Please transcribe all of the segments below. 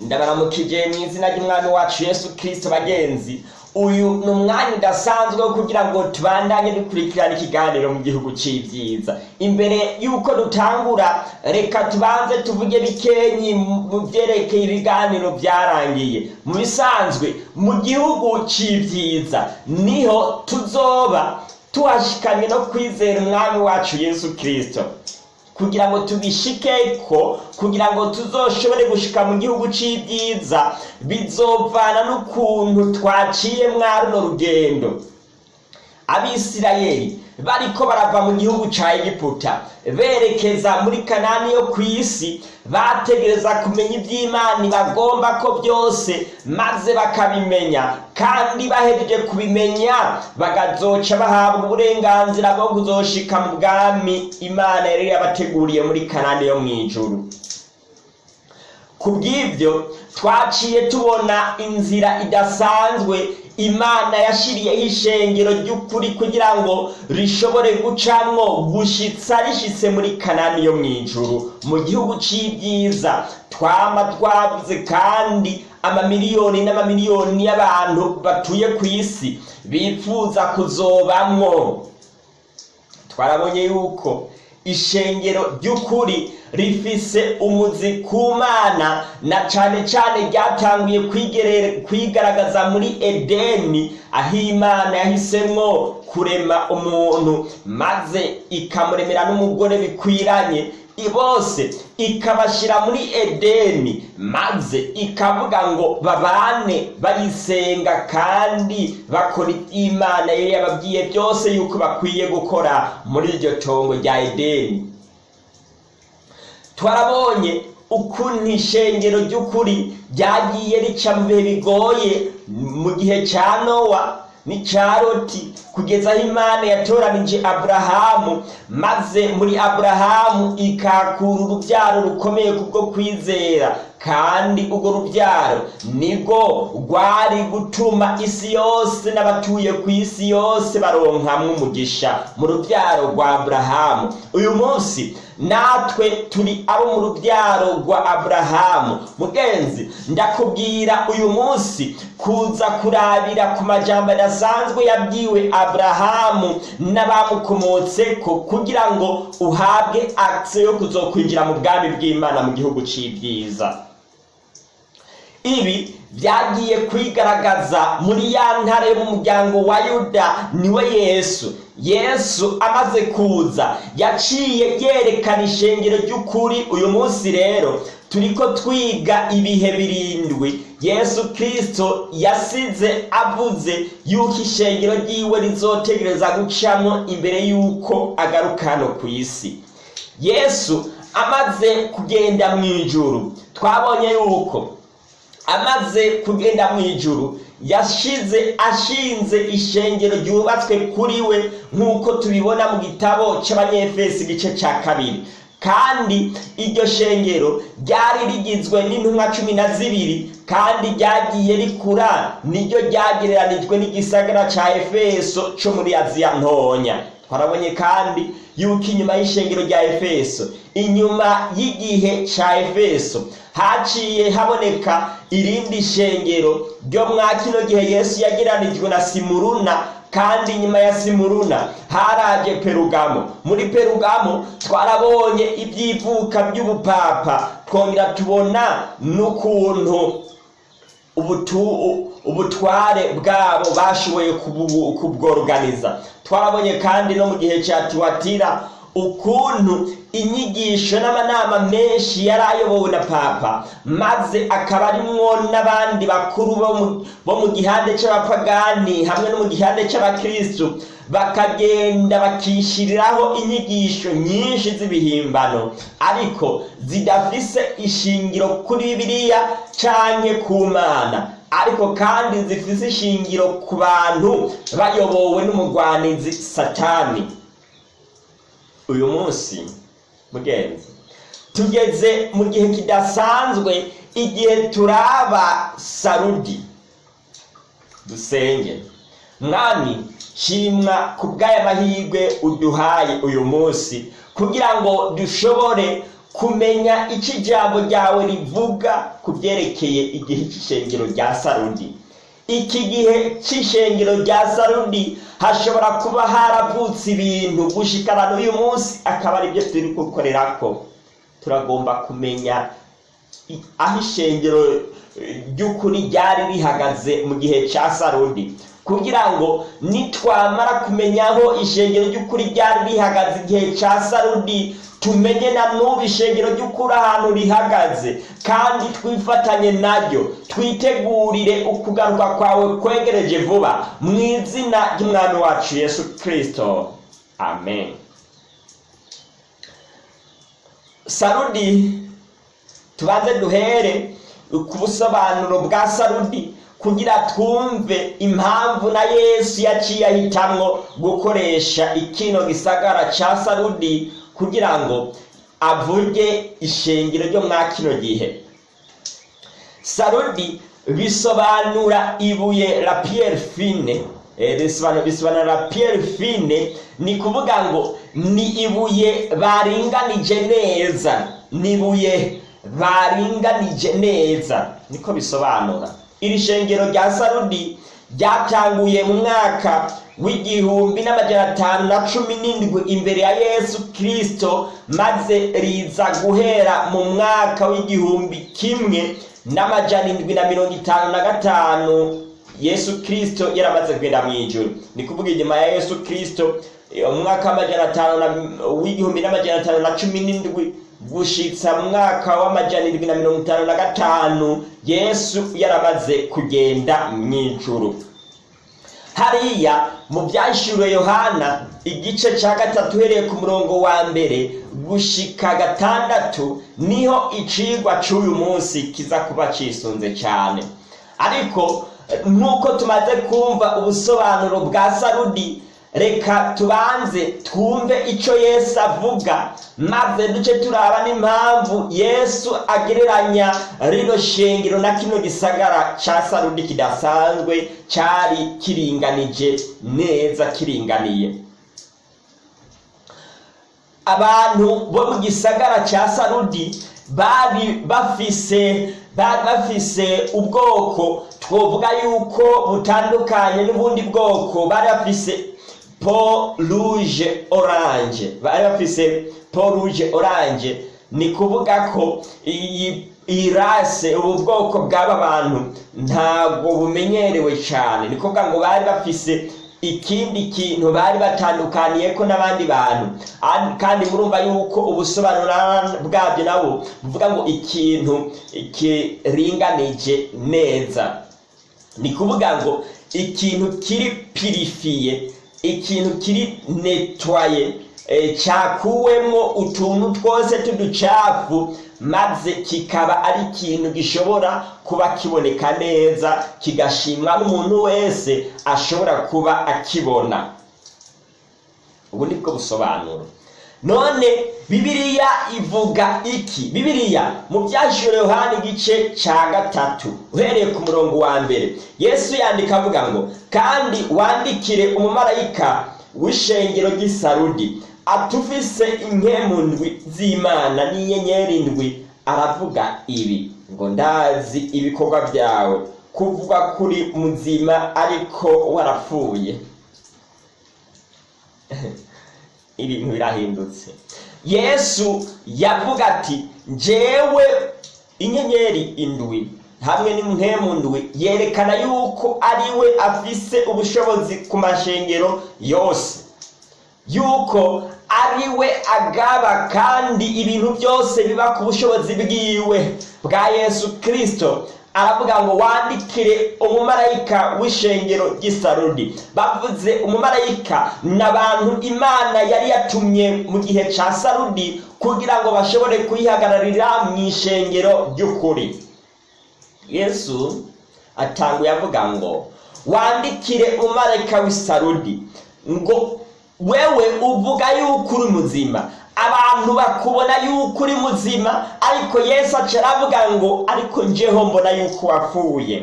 ndabaramukije mu izina ry'umwami wacu yesu kirisito bagenzi uyu ni umwanya udasanzwe wo kugira ngo tubandanye dukurikirana ikiganiro mu gihugu cy'ibyiza imbere y'uko dutangura reka tubanze tuvuge bikenyi mu byerekeye ibiganiro byarangiye mu bisanzwe mu gihugu cy'ibyiza ni ho tuzoba tuhashikanye no kwizera umwami wacu yesu kirisito kugira ngo tubishikeko kugira ngo tuzoshobore gushika mu gihugu c'ibyiza bizovana n'ukuntu twaciye mwa runo rugendo. Abisirayeli bariko barava mu gihugu ca egiputa. Berekeza muri kanani yo ku isi bategereza kumenya ivy'imana bagomba ko byose maze bakabimenya. Kandi bahejeje kubimenya bagazoca bahabwa uburenganzira bwo kuzoshika mu bwami imana yari yabateguriye muri kanani yo mw'ijuru ku bw'ibyo twaciye tubona inzira idasanzwe imana yashiriyeho ishengero ry'ukuri kugira ngo rishobore gucamwo gushitsa rishitse muri kanani yo mw'ijuru. Mu gihugu c'ibyiza twama twavuze kandi amamiliyoni n'amamiliyoni y'abantu batuye ku isi bifuza kuzobamwo. Twarabonye yuko ishengero ry'ukuri rifise umuzi ku mana na cane cane ryatanguye kwigaragaza muri edeni aho imana yahisemwo kurema umuntu maze ikamuremera n'umugore bikwiranye. Bose ikabashyira muri edeni maze ikavuga ngo babane bayisenga kandi bakora iby'imana yari yababwiye byose yuko bakwiye gukora muri iryo tongo rya edeni. Twarabonye ukuntu ishengero ry'ukuri ryagiye rica mu bihe bigoye mu gihe cya nowa n'icya loti kugeza aho imana yatoranije aburahamu maze muri aburahamu ikakura urubyaro rukomeye kubwo kwizera. Kandi urwo rubyaro ni bwo rwari gutuma isi yose n'abatuye ku isi yose baronkamwo umugisha mu rubyaro rwa aburahamu. Uyu munsi natwe turi abo mu rubyaro rwa aburahamu mugenzi ndakubwira uyu munsi kuza kurabira ku majambo adasanzwe yabwiwe aburahamu n'abamukomotseko kugira ngo uhabwe akise yo kuzokwinjira mu bwami bw'imana mu gihugu c'ibyiza. Ibi byagiye kwigaragaza muri ya ntare mu muryango wa yuda ni we yesu. Yesu amaze kuza yaciye yerekana ishengero ry'ukuri. Uyu munsi rero turiko twiga ibihe birindwi. Yesu kirisito yasize avuze yuko ishengero ryiwe rizotegereza gucamo imbere y'uko agaruka hano ku isi. Yesu amaze kugenda mu ijuru. Twabonye yuko amaze kugenda mu ijuru yashize ashinze ishengero ryubatswe kuri we nk'uko tubibona mu gitabo cy'abanyefesi igice cya kabiri. Kandi iryo shengero ryari rigizwe n'intumwa cumi na zibiri kandi ryagiye rikura niryo ryagereranijwe n'igisagara cya efeso cyo muri aziya ntonya. Twarabonye kandi yuko inyuma y'ishengero rya efeso inyuma y'igihe cya efeso haciye haboneka irindi shengero ryo mwa kino gihe yesu yageranijwe na simuruna kandi nyuma ya simuruna haraje perugamo. Muri perugamo twarabonye ibyivuka by'ubupapa. Twongera tubona n'ukuntu ubutware bwabo bashoboye kubworoganiza twarabonye kandi no mu gihe cya tuwatira ukuntu inyigisho n'amanama menshi yari ayobowe na papa maze akaba arimwo n'abandi bakuru bo mu gihande cy'abapagani hamwe no mu gihande cy'abakristu bakagenda bakishyiriraho inyigisho nyinshi z'ibihimbano ariko zidafise ishingiro kuri bibiliya canke ku mana ariko kandi zifise ishingiro ku bantu bayobowe n'umugwanizi satani. Uyu munsi mugenzi tugeze mu gihe kidasanzwe igihe turaba sarudi. Dusenge mwami shimwa ku bw'aya mahirwe uduhaye uyu munsi kugira ngo dushobore kumenya icyo ijambo ryawe rivuga ku byerekeye igihe cy'ishengero rya sarudi. Iki gihe cy'ishengero rya sarudi hashobora kuba haravutse ibintu. Gushikana n'uyu munsi akaba ari byo turi gukorera ko turagomba kumenya aho ishengero ry'ukuri ryari rihagaze mu gihe cya sarudi. Kugira ngo nitwamara kumenya aho ishengero ry'ukuri ryari rihagaze igihe cya sarudi tumenye na n'ubu ishengero ry'ukuri ahantu rihagaze. Kandi twifatanye naryo twitegurire ukugaruka kwawe kwegereje vuba mu izina ry'umwami wacu yesu kirisito amen. Sarudi tubanze duhere ku busobanuro bwa sarudi. Kugira twumve impamvu na yesu yaciye ahitamwo gukoresha ikino gisagara ca sarudi kugira ngo avuge ishengero ryo mwa kino gihe. Sarudi bisobanura ibuye la pierre fine. Bisobanura la pierre fine ni kuvuga ngo ni ibuye baringanije neza. Ni ibuye baringanije neza. Niko bisobanura. Iri shengero rya sarudi ryatanguye mu mwaka w'igihumbi n'amajana atanu na cumi n'indwi imbere ya yesu kirisito maze riza guhera mu mwaka w'igihumbi kimwe n'amajana indwi na mirongo itanu na gatanu. Yesu kirisito yaramaze kugenda mu ijoro ni kuvuga inyuma ya yesu kirisito umwaka w'amajana atanu w'igihumbi n'amajana atanu na cumi n'indwi gushitsa mu mwaka w'amajana indwi na mirongo itanu na gatanu yesu yaramaze kugenda mu ijoro hariya mu byashyiriwe yohana igice cya gatatu uhereye ku murongo wa mbere gushika gatandatu ni ho icigwa cy'uyu munsi kiza kuba cisunze cyane ariko nk'uko tumaze kumva ubusobanuro bwa sarudi reka tubanze twumve icyo yesu avuga. Maze duce turaba n'impamvu yesu agereranya rino shengero na kino gisagara cya sarudi kidasanzwe cyari kiringanije neza kiringaniye. Abantu bo mu gisagara cya sarudi bari bafise bari bafise ubwoko. Twovuga yuko butandukanye n'ubundi bwoko. Bari bafise po rouge orange. Bari bafise po rouge orange. Ni kuvuga ko iyi iyi rase ubu bwoko bw'aba bantu ntabwo bumenyerewe cyane ni kuvuga ngo bari bafise ikindi kintu bari batandukaniye ko n'abandi bantu. Kandi murumva yuko ubusobanuro bwabyo nabo buvuga ngo ikintu kiringanije neza. Ni kuvuga ngo ikintu kiri pirifiye ikintu kiri netwaye cyakuwemo utuntu twose tuducafu maze kikaba ari ikintu gishobora kuba kiboneka neza kigashimwa n'umuntu wese ashobora kuba akibona. Ubu ni bwo busobanuro. None. Bibiliya ivuga iki? Bibiliya mu byashyiriwe yohani igice cya gatatu uhereye ku murongo wa mbere. Yesu yandika avuga ngo kandi wandikire umumarayika w'ishengero ry'isarudi atufise inkemu ndwi z'imana n'inyenyeri ndwi. Aravuga ibi ngo ndazi ibikorwa byawe kuvuga kuri muzima ariko warapfuye ibintu birahindutse. Yesu yavuga ati njyewe inyenyeri indwi hamwe n'inkemu ndwi yerekana yuko ari we afise ubushobozi ku mashengero yose. Yuko ari we agaba kandi ibintu byose biba ku bushobozi bwiwe bwa yesu kirisito aravuga ngo wandikire umumarayika w'ishengero ry'isarudi. Bavuze umumarayika ni abantu imana yari yatumye mu gihe cya sarudi kugira ngo bashobore kuyihagararira mu ishengero ry'ukuri. Yesu atanguye avuga ngo wandikire umumarayika w'isarudi. Ngo wewe uvuga yuko uri muzima. Abantu bakubona yuko uri muzima ariko yesu aca aravuga ngo ariko njeho mbona yuko wapfuye.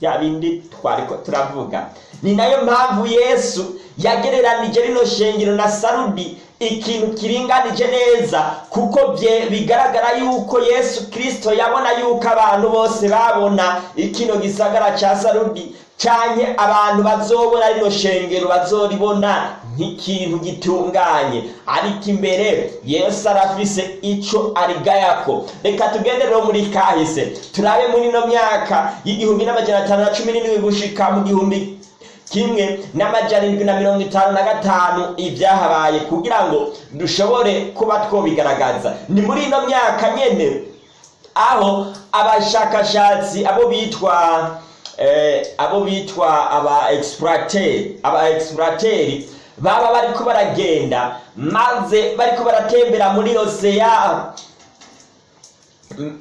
Bya bindi twariko turavuga. Ni na yo mpamvu yesu yagereranije rino shengero na sarudi ikintu kiringanije neza kuko bigaragara yuko yesu kirisito yabona yuko abantu bose babona ikino gisagara cya sarudi cyane abantu bazobona rino shengero bazoribona. Nk'ikintu gitunganye. Ariko imbere yesu arafise icyo arigayako. Reka tugende rero muri kahise. Turabe muri ino myaka y'igihumbi n'amajana atanu na cumi n'indwi gushika mu gihumbi kimwe n'amajana indwi na mirongo itanu na gatanu ibyahabaye kugira ngo dushobore kuba twobigaragaza. Ni muri ino myaka nyene aho abashakashatsi abo bitwa eh, abo bitwa aba explorateri baba bariko baragenda maze bariko baratembera muri oseya.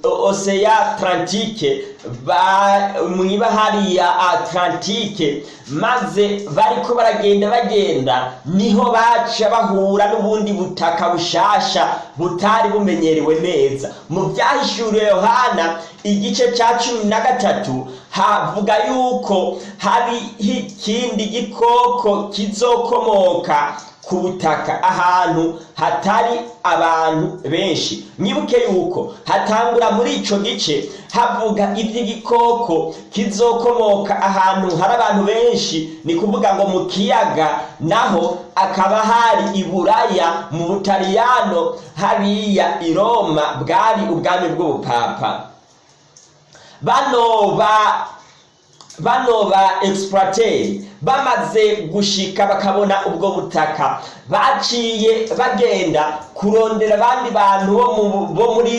Oseya atlantike mw'ibahari ya atlantike maze bariko baragenda bagenda ni ho baca bahura n'ubundi butaka bushasha butari bumenyerewe neza. Mu byahishuriwe yohana igice cya cumi na gatatu havuga yuko hariho ikindi gikoko kizokomoka ku butaka ahantu hatari abantu benshi. Mwibuke yuko hatangura muri ico gice havuga iby'igikoko kizokomoka ahantu hari abantu benshi. Ni kuvuga ngo mu kiyaga naho akaba hari iburaya mu butaliyano hariya i roma bwari ubwami bw'ubupapa. Bano ba bano ba exploiteri bamaze gushika bakabona ubwo butaka. Baciye bagenda kurondera abandi bantu bo muri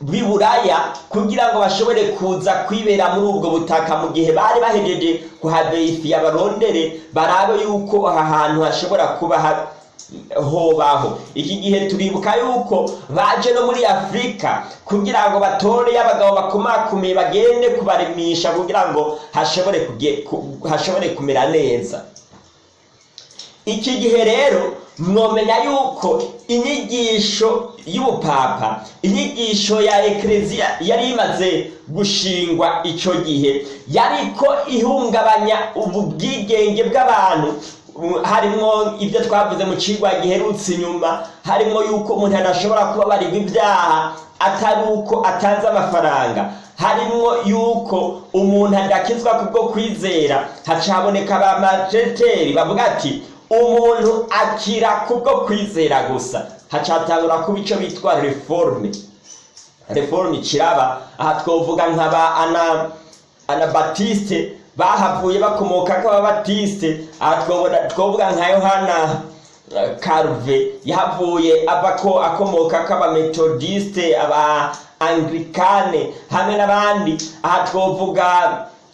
b'iburaya kugira ngo bashobore kuza kwibera muri ubwo butaka. Mu gihe bari bahejeje kuhabeyifiya barondere barabe yuko aha hantu hashobora kuba hobaho. Iki gihe turibuka yuko baje no muri afurika kugira ngo batore y'abagabo bakomakomeye bagende kubarimisha kugira ngo hashobore kumera neza. Iki gihe rero mwomenya yuko inyigisho y'ubupapa inyigisho ya ekereziya yari imaze gushingwa icyo gihe yariko ihungabanya ubwigenge bw'abantu harimo ibyo twavuze mu kigwa giherutse inyuma harimo yuko umuntu adashobora kuba barirwa ibyaha atari uko atanze amafaranga. Harimo yuko umuntu adakizwa kubwo kwizera. Haca ba majeteri bavuga ati umuntu akira kubwo kwizera gusa. Haca hatangura kuba icyo bitwa reforme. Reforme kiraba aha twavuga nk'aba ana anabatiste bahavuye bakomoka k'ababatiste aha twavuga nka yohana karuve yahavuye ava ko akomoka k'abametodiste aba anglikane hamwe n'abandi. Aha twavuga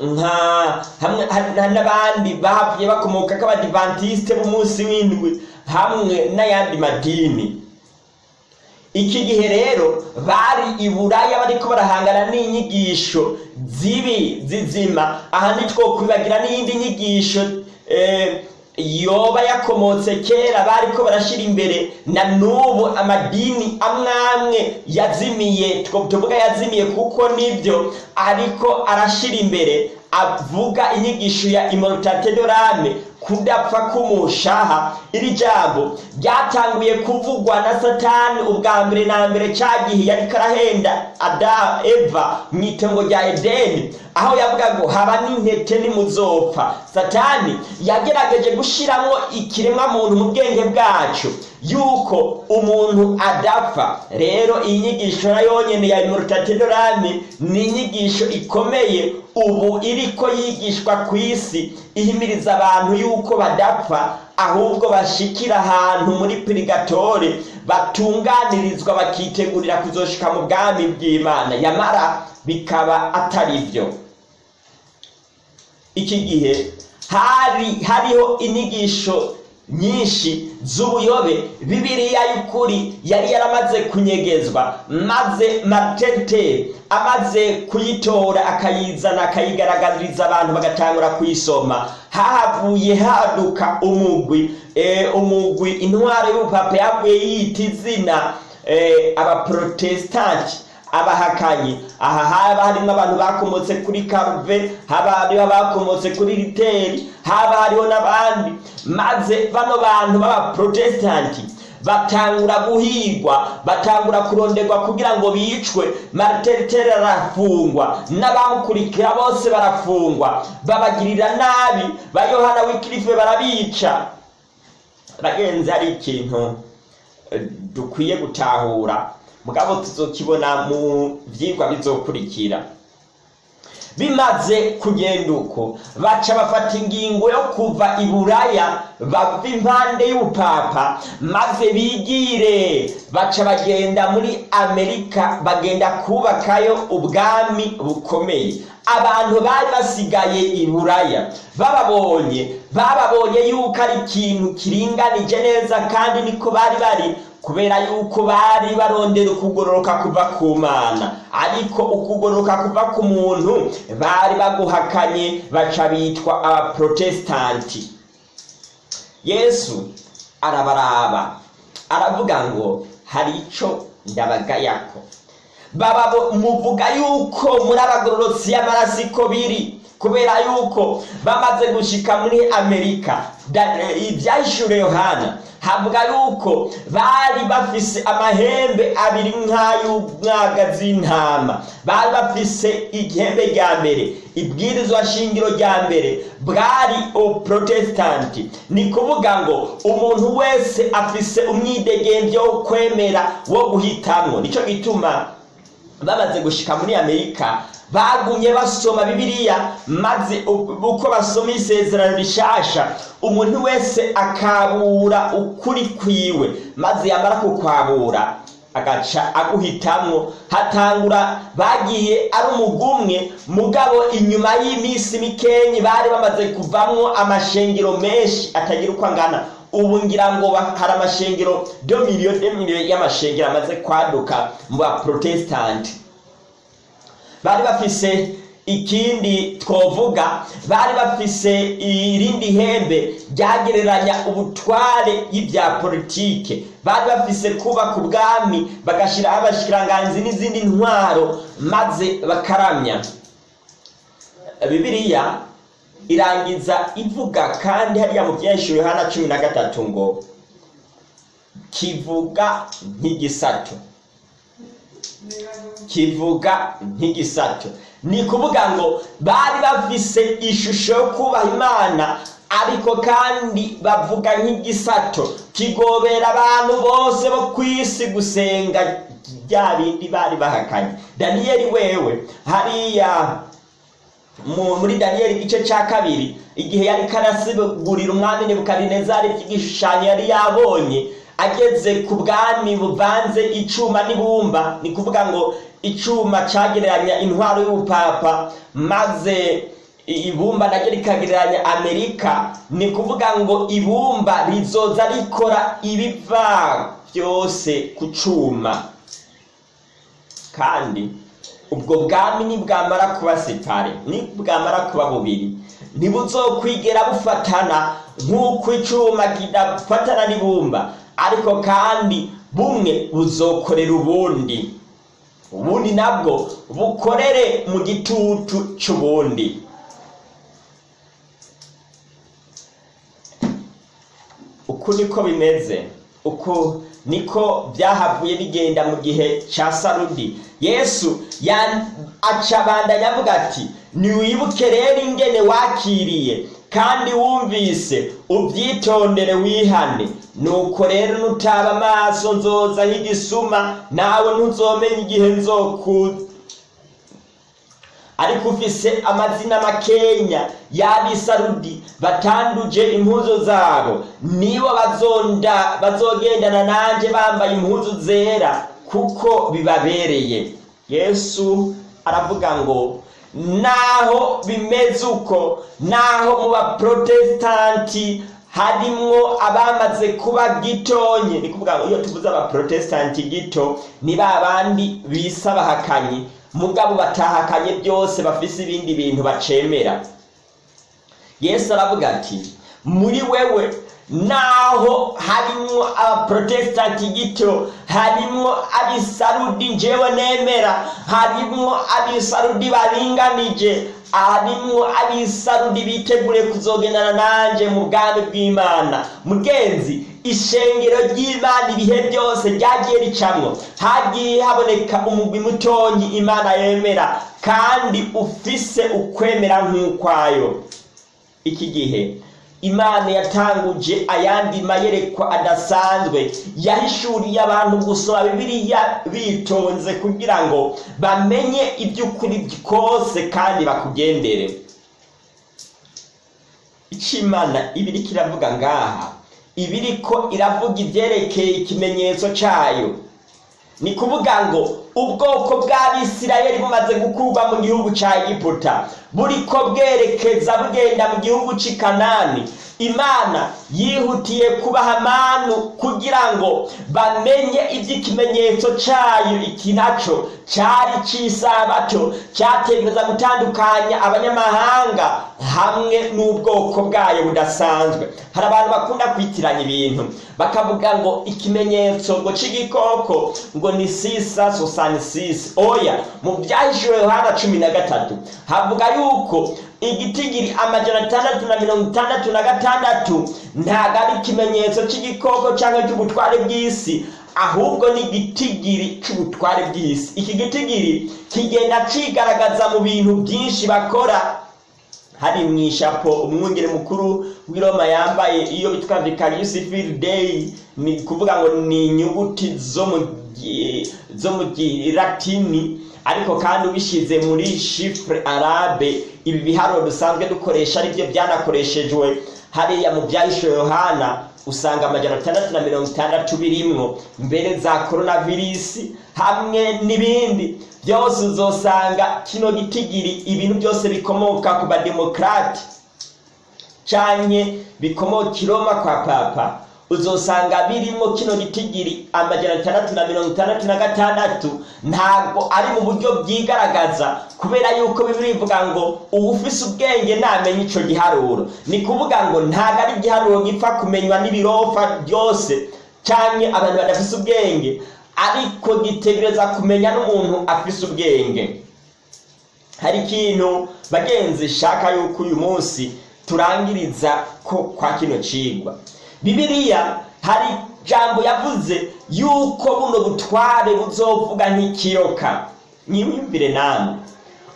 nka n'abandi bahavuye bakomoka k'abadivantisite b'umunsi w'indwi hamwe n'ayandi madini. Iki gihe rero bari i buraya bariko barahangana n'inyigisho zibi zizima. Aha ntitwokwibagira n'iyindi nyigisho yoba yakomotse kera bariko barashira imbere na n'ubu amadini amwe amwe yazimiye tuvuga yazimiye kuko ni byo ariko arashira imbere avuga inyigisho ya immortate dorame kudapfa k'umushaha. Iri jambo ryatanguye kuvugwa na satani ubwa mbere na mbere cya gihe yari karahenda. Ada eva mu itongo rya edeni aho yavuga ngo haba n'intete nimuzopfa. Satani yagerageje gushyiramo ikiremwa muntu mu bwenge bwacu yuko umuntu adapfa. Rero iyi nyigisho na yonyine ya immortate dorame ni inyigisho ikomeye. Ubu iriko yigishwa ku isi ihimiriza abantu yuko badapfa ahubwo bashikira ahantu muri purigatore batunganirizwa bakitegurira kuzoshika mu bwami bw'imana. Yamara bikaba atari byo. Iki gihe hari hariho inyigisho nyinshi z'ubuyobe. Bibiriya y'ukuri yari yaramaze kunyegezwa maze martente amaze kuyitora akayizana akayigaragariza abantu bagatangura kuyisoma. Hahavuye haduka umugwi. Umugwi intwaro y'ubupapa yavuye yita izina abaprotesitanti abahakanyi. Aha haba harimo abantu bakomotse kuri karuve haba hariho abakomotse kuri riteri haba hariho n'abandi. Maze bano bantu b'abaprotesitanti batangura guhigwa batangura kuronderwa kugira ngo bicwe. Mariteriteri arafungwa n'abamukurikira bose barafungwa. Babagirira nabi ba yohana wikirife barabica. Bagenzi hari ikintu eh, dukwiye gutahura. Mugabo tuzokibona mu vyigwa bizokurikira. Bimaze kugenda uko baca bafata ingingo yo kuva i buraya bava impande y'ubupapa maze bigire. Baca bagenda muri amerika bagenda kubakayo ubwami bukomeye. Abantu bari basigaye i buraya bababonye. Bababonye yuko ari ikintu kiringanije neza kandi niko bari bari. Kubera yuko bari barondera ukugororoka kuva ku mana. Ariko ukugororoka kuva ku muntu bari baguhakanye baca bitwa abaprotesitanti yesu arabaraba aravuga ngo hari ico ndabagayako? Baba muvuga yuko muri abagororotsi y'amaraso biri? Kubera yuko bamaze gushika muri amerika eh, ivyahishuriwe yohana havuga yuko bari bafise amahembe abiri nk'ay'umwaga z'intama. Bari bafise igihembe rya mbere ibwirizwa shingiro rya mbere bwari uprotestanti ni kuvuga ngo umuntu wese afise umwidegemvyo wo kwemera wo guhitamwo. Nico gituma bamaze gushika muri amerika bagumye basoma bibiliya maze uko basoma isezerano rishasha umuntu wese akabura ukuri kwiwe maze yamara kukwabura agaca aguhitamwo. Hatangura bagiye ari umugumwe mugabo inyuma y'iminsi mikenyi bari bamaze kuvamwo amashengero menshi atagira uko angana. Ubu ngira ngo hari amashengero do miliyoni y'amashengero amaze kwaduka mu baprotesitanti bari bafise ikindi twovuga bari bafise irindi hembe ryagereranya ubutware y'ibya politike. Bari bafise kubaka ubwami bagashiraho abashikiranganzi n'izindi ntwaro maze bakaramya. Bibiliya irangiza ivuga kandi hariya mu byinshi yohana cumi na gatatu ngo kivuga nk'igisato kivuga nk'igisato. Ni kuvuga ngo bari bafise ishusho yo kubaha imana ariko kandi bavuga nk'igisato. Kigobera abantu bose bo ku isi gusenga bya bindi bari bahakanye. Daniyeli wewe hariya mu- muri daniyeli igice cya kabiri igihe yari karasigurira umwami nebukadinezari by'igishushanyo yari yabonye ageze ku bwami buvanze icuma n'ibumba. Ni kuvuga ngo icuma cagereranya intwaro y'ubupapa maze ibumba naryo rikagereranya amerika. Ni kuvuga ngo ibumba rizoza rikora ibiva byose ku cuma. Kandi ubwo bwami nibwamara kuba sipare nibwamara kuba bubiri. Ntibuzokwigera bufatana nk'uko icuma kidafatana n'ibumba. Ariko kandi bumwe buzokorera ubundi. Ubundi nabwo bukorere mu gitutu c'ubundi. Uku niko bimeze. Uku niko byahavuye bigenda mu gihe cya sarudi. Yesu aca abandanya avuga ati ntiwibuke rero ingene wakiriye kandi wumvise ubyitondere wihane. Nuko rero nutaba amaso nzoza nk'igisuma nawe ntuzomenya igihe nzokuza. Ariko ufise amazina makenya y'abisarudi batanduje impuzu zabo. Nibo bazonda bazogendana nanje bambaye impuzu zera kuko bibabereye. Yesu aravuga ngo naho bimeze uko naho mu baprotestanti harimwo abamaze kuba gitonye ni kuvuga ngo iyo tuvuze abaprotestanti gito ni ba bandi bisa mugabo batahakanye byose bafise ibindi bintu bacemera. Yesu aravuga ati muri wewe naho harimwo abaprotesitanti gito harimwo abisarudi njewe nemera harimwo abisarudi baringanije harimwo abisarudi bitegure kuzogendana nanje mu bwami bw'imana. Mugenzi ishengero ry'imana ibihe byose ryagiye ricamwo hagiye haboneka umugwi mutonyi imana yemera kandi ufise ukwemera nk'ukwayo. Iki gihe imana yatanguje ayandi mayerekwa adasanzwe. Yahishuriye abantu gusoma bibiliya bitonze kugira ngo bamenye iby'ukuri kose kandi bakugendere. Imana ibiri kiravuga ngaha. Ibiriko iravuga ibyerekeye ikimenyetso cyayo ni kuvuga ngo ubwoko bw'abisirayeli bumaze gukurwa mu gihugu cya egiputa. Buriko bwerekeza bugenda mu gihugu cy'i kanani. Imana yihutiye kubaha manu kugira ngo bamenye iby'ikimenyetso cyayo. Iki na cyo cyari cy'isabato cyategereza gutandukanya abanyamahanga hamwe n'ubwoko bwayo budasanzwe. Hari abantu bakunda kwitiranya ibintu bakavuga ngo ikimenyetso ngo cy'igikoko ngo ni sisa sosani sisi. Oya mu byahishuwe yohana cumi na gatatu havuga yuko igitigiri amajana atandatu na mirongo itandatu na gatandatu ntabwo ari ikimenyetso cy'igikoko cyangwa cy'ubutware bw'isi ahubwo ni igitigiri cy'ubutware bw'isi. Iki gitigiri kigenda cigaragaza mu bintu byinshi bakora. Hari mu ishapo umwungere mukuru w'i Roma yambaye iyo bitwa vicarius field day ni kuvuga ngo ni inyuguti zo mu gilatini ariko kandi ubishize muri chiffre arabe. Ibi biharuro dusanzwe dukoresha ari byo byanakoreshejwe. Hariya mu byahishe yohana usanga amajana atandatu na mirongo itandatu birimwo. Mbere za coronavirus hamwe n'ibindi. Byose uzosanga kino gitigiri ibintu byose bikomoka ku bademokrate canke bikomoka i Roma kwa papa. Uzosanga birimo kino gitigiri amajana atandatu na mirongo itandatu na gatandatu. Ntabwo ari mu buryo byigaragaza kubera yuko bivuga ngo uwufise ubwenge namenye ico giharuro. Ni kuvuga ngo ntabwo ari igiharuro gipfa kumenywa n'ibirofa byose canke abantu badafise ubwenge. Ariko gitegereza kumenya n'umuntu afise ubwenge. Hari ikintu bagenzi shaka yuko uyu munsi turangiriza ko kwa kino cigwa. Bibiliya hari jambo yavuze yuko buno butware buzovuga nk'ikiyoka. Mwiyumvire namwe.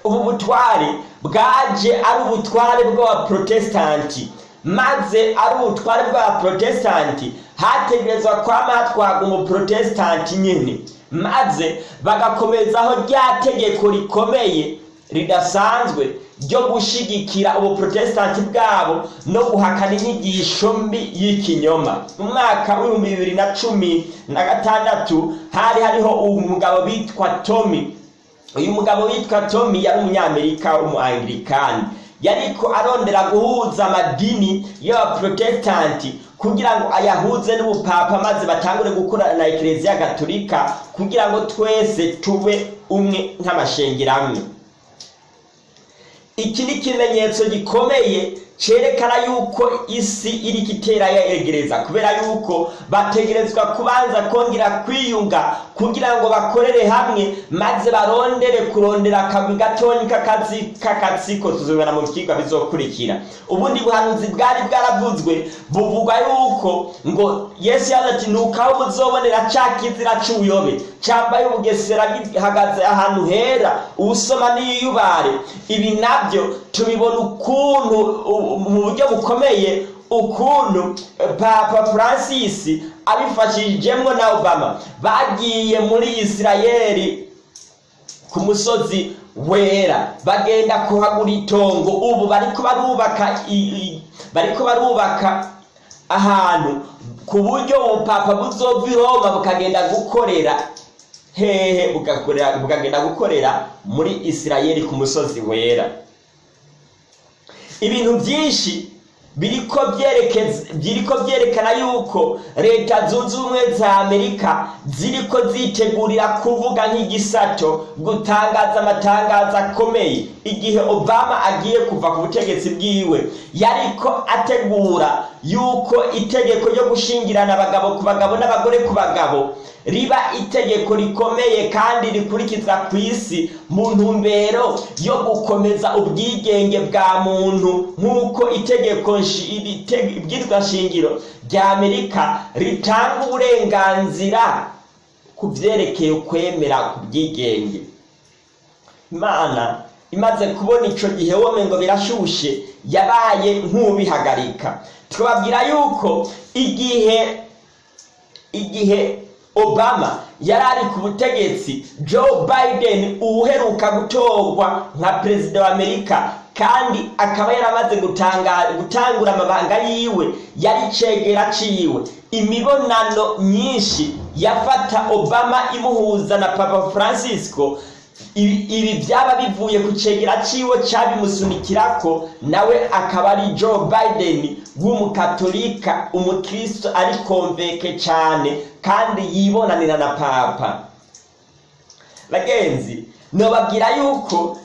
Ubu butware bwaje ari ubutware bw'abaprotestanti. Maze ari ubutware bw'abaprotestanti hategerezwa kwama hatwaga umuprotestanti nyine maze bagakomezaho rya tegeko rikomeye ridasanzwe ryo gushigikira ubuprotestanti bwabo no guhakana inyigisho mbi y'ikinyoma. Mu mwaka w'ibihumbi bibiri na cumi na gatandatu hari hariho umugabo bitwa tomi uyu mugabo witwa tomi yari umunyamerika w'umuanglikani yariko arondera guhuza amadini y'abaprotestanti kugira ngo ayahuze n'ubupapa maze batangure gukorana na ekereziya gatolika kugira ngo twese tube umwe nk'amashengero amwe iki ni ikimenyetso gikomeye cyerekana yuko isi iri kitera yegereza kubera yuko bategerezwa kubanza kongera kwiyunga kugira ngo bakorere hamwe maze barondere kurondera akagwi gatonyi k'akazi k'akatsiko tuzobona mu byigwa bizokurikira. Ubundi buhanuzi bwari bwaravuzwe buvugwa yuko ngo yesu ati nukaho muzobonera ca kizira c'ubuyobe cambaye ubugesera gihagaze ahantu hera uwusoma n'iyubare. Ibi na byo tubibona ukuntu mu buryo bukomeye ukuntu eh, papa francis abifashijemwo na obama. Bagiye muri isirayeli ku musozi wera bagenda kuhagura itongo. Ubu bariko barubaka bariko barubaka ahantu ku buryo ubupapa buzova i roma bukagenda gukorera hehe bukagenda gukorera muri isirayeli ku musozi wera. Ibintu byinshi byerekeza biriko byerekana yuko leta zunze ubumwe za amerika ziriko zitegurira kuvuga nk'igisato gutangaza amatangazo akomeye. Igihe obama agiye kuva ku butegetsi bwiwe yariko ategura yuko itegeko ryo gushingirana abagabo ku bagabo n'abagore ku bagabo riba itegeko rikomeye kandi rikurikizwa ku isi mu ntumbero yo gukomeza ubwigenge bwa muntu nk'uko itegeko ibwirizwa shingiro rya amerika ritanga uburenganzira ku byerekeye kwemera ku bwigenge. Imana imaze kubona icyo gihe wome ngo birashushe yabaye nk'ubihagarika twababwira yuko igihe igihe obama yari ari ku butegetsi joe biden uheruka gutorwa nka perezida wa amerika kandi akaba yaramaze gutangura amabanga yiwe yari cegera ciwe. Imibonano myinshi yafata obama imuhuza na papa francisco ibi byaba bivuye ku cegera ciwe cabimusunikirako nawe akaba ari joe biden w'umukatolika umukristo ari konveke cyane kandi yibonanira na papa. Bagenzi nobabwira yuko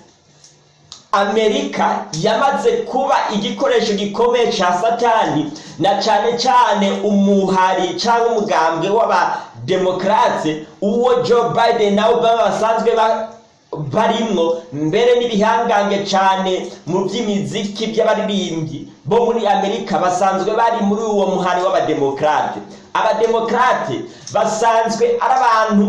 amerika yamaze kuba igikoresho gikomeye cya satani na cyane cyane umuhari cyangwa umugambwe w'abademokarate uwo joe biden na obama basanzwe barimwo mbere n'ibihangange cyane mu by'imiziki by'abaririmbyi bo muri amerika basanzwe bari muri uwo muhari w'abademokarate abademokarate basanzwe ari abantu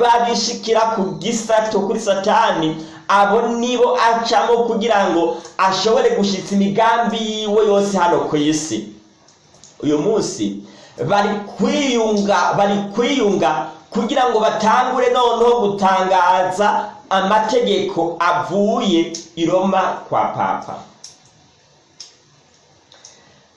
babishikira ku gisato kuri satani. Abo nibo acamo kugira ngo ashobore gushyitsa imigambi yiwe yose hano ku isi. Uyu munsi bari kwiyunga bari kwiyunga kugira ngo batangure noneho gutangaza amategeko avuye i roma kwa papa.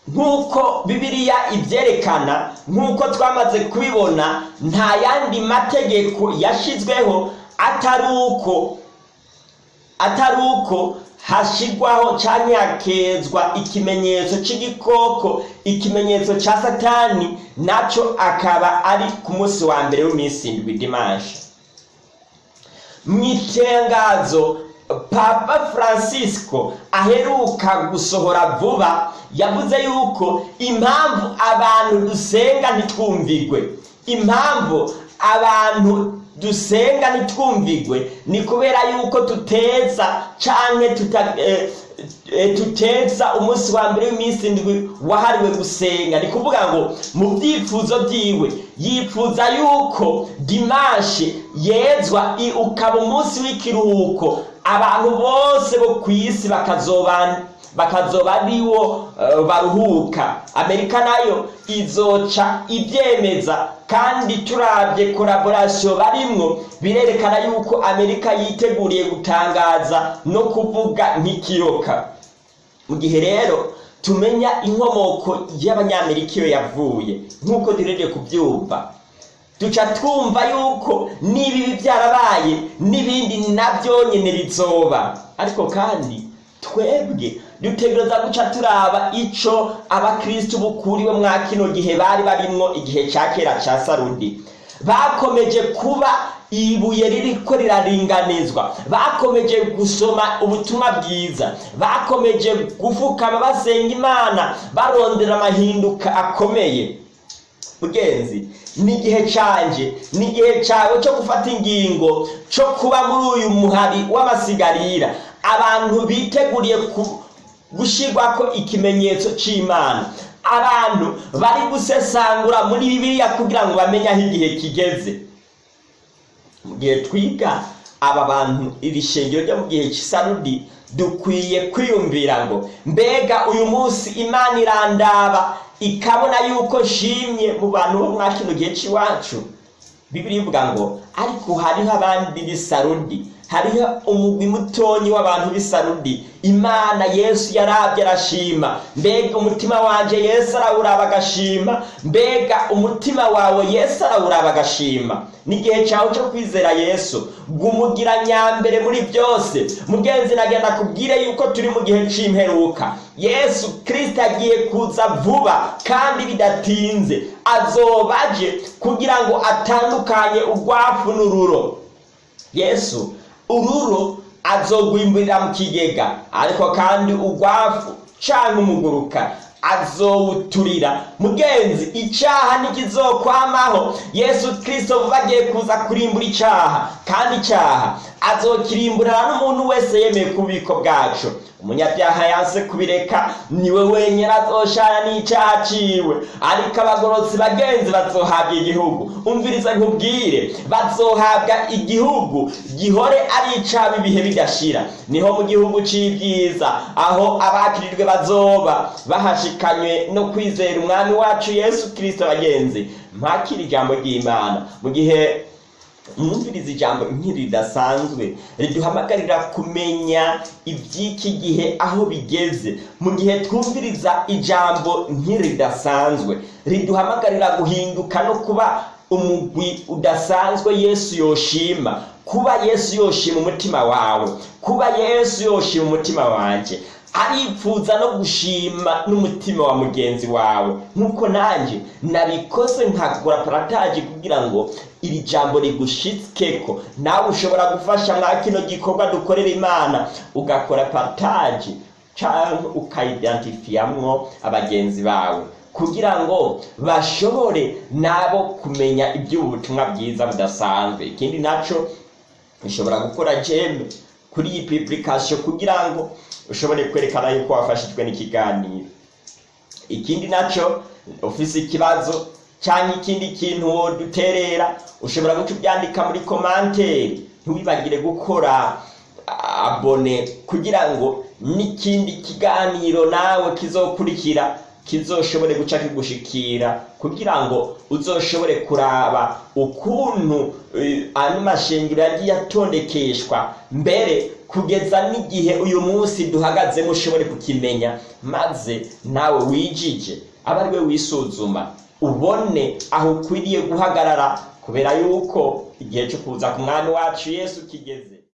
Nk'uko bibiliya ibyerekana nk'uko twamaze kubibona nta yandi mategeko yashyizweho atari uko atari uko hashyirwaho cyangwa hakezwa ikimenyetso cy'igikoko ikimenyetso cya satani na cyo akaba ari ku munsi wa mbere w'iminsi indwi dimanshi mu itangazo papa francisco aheruka gusohora vuba yavuze yuko impamvu abantu dusenga ntitwumvigwe. Impamvu abantu dusenga ntitwumvigwe ni kubera yuko tuteza cyangwa tuteza umunsi wa mbere w'iminsi indwi wahariwe gusenga. Ni kuvuga ngo mu byifuzo byiwe yifuza yuko dimanshi yezwa ukaba umunsi w'ikiruhuko. Abantu bose bo ku isi bakazoba bakazoba ari wo baruhuka. Amerika na yo izoca ibyemeza kandi turabye koraborasiyo barimwo birerekana yuko amerika yiteguriye gutangaza no kuvuga nk'ikiyoka mu gihe rero tumenya inkomoko y'abanyamerika iyo yavuye nk'uko duhereye kubyumva. Duca twumva yuko n'ibibi byarabaye n'ibindi na byo nyine bizoba. Ariko kandi twebwe dutegereza guca turaba ico abakristu bukuriwe mwa kino gihe bari barimwo igihe ca kera ca sarudi bakomeje kuba ibuye ririko riraringanizwa. Bakomeje gusoma ubutumwa bwiza. Bakomeje gufukama basenga imana. Barondera amahinduka akomeye. Mugenzi ni igihe canje ni igihe cawe cyo gufata ingingo cyo kuba muri uyu muhari w'amasigarira abantu biteguriye gushyirwako ikimenyetso cy'imana abantu bari gusesangura muri bibiliya kugira ngo bamenye aho igihe kigeze. Mu gihe twiga aba bantu iri shingiro ryo mu gihe cy'isarudi dukwiye kwiyumvira ngo mbega uyu munsi imana irandaba ikabona yuko nshimye mu bantu bo mwa kino gihe cy'iwacu. Bibiri ivuga ngo ariko hariho abandi b'isarudi hariho umugwi mutonyi w'abantu b'isarudi imana yesu yarabye arashima. Mbega umutima wanje yesu arawuraba agashima. Mbega umutima wawe yesu arawuraba agashima. N'igihe cyawe cyo kwizera yesu. Gumugira nyambere muri byose. Mugenzi nagenda kubwire yuko turi mu gihe cy'imperuka yesu kirisita agiye kuza vuba kandi bidatinze. Azoba aje kugira ngo atandukanye urwafu n'ururo. Yesu ururo azogwimburira mu kigega. Ariko kandi urwafu cyangwa umuguruka. Azowuturira mugenzi icyaha ntikizokwamaho. Yesu kirisito vuba agiye kuza kurimbura icyaha kandi icyaha azokirimburana n'umuntu wese yemeye ku bubiko bwacu. Umunyabyaha yanse kubireka ni we wenyine azoshana n'icyaha ciwe. Ariko abagorotsi bagenzi bazohabwa igihugu. Umviriza nkubwire bazohabwa igihugu gihore ari icaba ibihe bidashira. Niho mu gihugu c'ibyiza aho abakirijwe bazoba bahashikanywe no kwizera umwami wacu yesu kirisito bagenzi mpakira ijambo ry'imana. Mu gihe mwumviriza ijambo ridasanzwe riduhamagarira kumenya iby'iki gihe aho bigeze. Mu gihe twumviriza ijambo ridasanzwe riduhamagarira guhinduka no kuba umugwi udasanzwe yesu yoshima. Kuba yesu yoshima umutima wawe. Kuba yesu yoshima umutima wanjye aripfuza no gushima n'umutima wa mugenzi wawe. Nk'uko nanjye nabikoze nkagura parataje kugira ngo iri jambo rigushitskeko nawe ushobora gufasha mwa kino gikorwa dukorera imana. Ugakora parataje cyangwa ukayidentifiyamwo abagenzi bawe. Kugira ngo bashobore nabo kumenya iby'ubu butumwa bwiza budasanzwe. Ikindi na cyo ushobora gukora jeme kuri iyi pipurikasiyo kugira ngo ushobore kwerekana yuko wafashijwe n'ikiganiro. Ikindi na cyo ufise ikibazo cyangwa ikindi kintu woduterera ushobora guca ubyandika muri komanteri ntiwibagire gukora abone kugira ngo n'ikindi kiganiro nawe kizokurikira kizoshobore guca kigushikira kugira ngo uzoshobore kuraba ukuntu ano mashengero yagiye atondekeshwa. Mbere kugeza n'igihe uyu munsi duhagazemo ushobore kukimenya maze nawe wijije aba ari we wisuzuma ubone aho ukwiriye guhagarara kubera yuko igihe cyo kuza ku mwami wacu yesu kigeze.